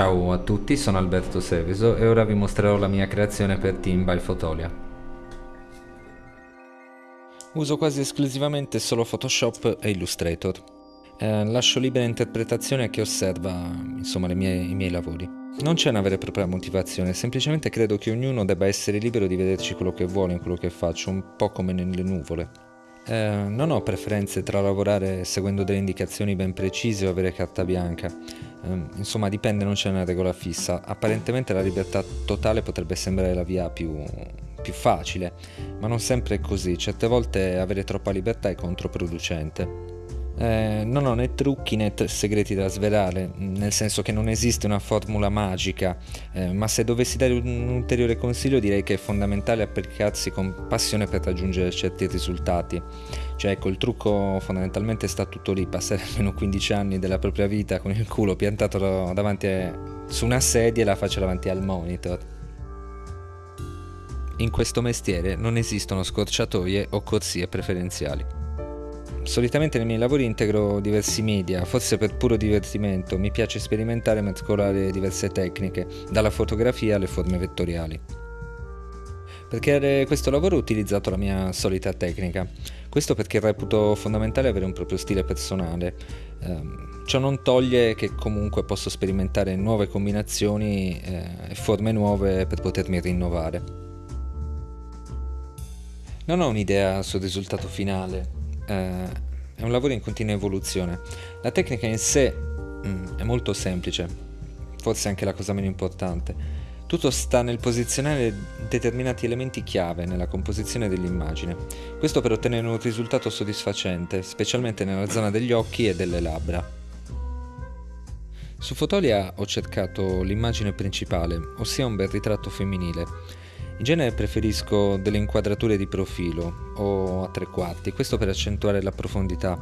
Ciao a tutti, sono Alberto Seveso e ora vi mostrerò la mia creazione per Team by Fotolia. Uso quasi esclusivamente solo Photoshop e Illustrator. Eh, lascio libera interpretazione a chi osserva insomma, mie, i miei lavori. Non c'è una vera e propria motivazione, semplicemente credo che ognuno debba essere libero di vederci quello che vuole in quello che faccio, un po' come nelle nuvole. Eh, non ho preferenze tra lavorare seguendo delle indicazioni ben precise o avere carta bianca. Eh, insomma, dipende, non c'è una regola fissa. Apparentemente la libertà totale potrebbe sembrare la via più, più facile, ma non sempre è così. Certe volte avere troppa libertà è controproducente. Eh, non ho né trucchi né segreti da svelare, nel senso che non esiste una formula magica, eh, ma se dovessi dare un ulteriore consiglio direi che è fondamentale applicarsi con passione per raggiungere certi risultati. Cioè ecco, il trucco fondamentalmente sta tutto lì, passare almeno 15 anni della propria vita con il culo piantato davanti a, su una sedia e la faccia davanti al monitor. In questo mestiere non esistono scorciatoie o corsie preferenziali. Solitamente nei miei lavori integro diversi media, forse per puro divertimento, mi piace sperimentare e mescolare diverse tecniche, dalla fotografia alle forme vettoriali. Per creare questo lavoro ho utilizzato la mia solita tecnica, questo perché reputo fondamentale avere un proprio stile personale. Eh, ciò non toglie che comunque posso sperimentare nuove combinazioni eh, e forme nuove per potermi rinnovare. Non ho un'idea sul risultato finale, eh, è un lavoro in continua evoluzione. La tecnica in sé mm, è molto semplice, forse anche la cosa meno importante. Tutto sta nel posizionare determinati elementi chiave nella composizione dell'immagine. Questo per ottenere un risultato soddisfacente, specialmente nella zona degli occhi e delle labbra. Su Fotolia ho cercato l'immagine principale, ossia un bel ritratto femminile, in genere preferisco delle inquadrature di profilo o a tre quarti, questo per accentuare la profondità.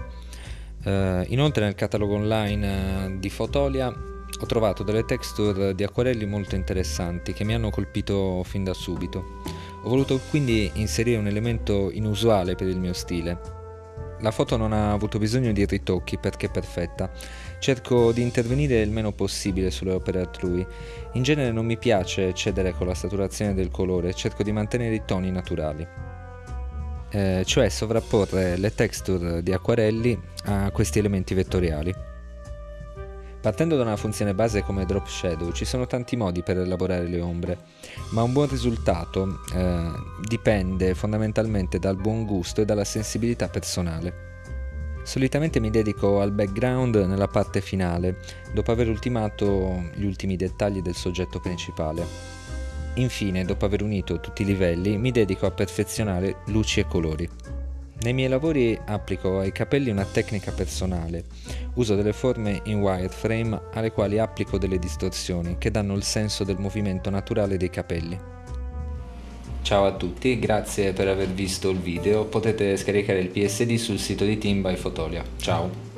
Uh, inoltre nel catalogo online uh, di Fotolia ho trovato delle texture di acquarelli molto interessanti che mi hanno colpito fin da subito. Ho voluto quindi inserire un elemento inusuale per il mio stile, la foto non ha avuto bisogno di ritocchi perché è perfetta. Cerco di intervenire il meno possibile sulle opere altrui. In genere non mi piace cedere con la saturazione del colore, cerco di mantenere i toni naturali. Eh, cioè sovrapporre le texture di acquarelli a questi elementi vettoriali. Partendo da una funzione base come drop shadow ci sono tanti modi per elaborare le ombre, ma un buon risultato eh, dipende fondamentalmente dal buon gusto e dalla sensibilità personale. Solitamente mi dedico al background nella parte finale, dopo aver ultimato gli ultimi dettagli del soggetto principale. Infine, dopo aver unito tutti i livelli, mi dedico a perfezionare luci e colori. Nei miei lavori applico ai capelli una tecnica personale. Uso delle forme in wireframe alle quali applico delle distorsioni che danno il senso del movimento naturale dei capelli. Ciao a tutti, grazie per aver visto il video, potete scaricare il PSD sul sito di Team by Fotolia. Ciao!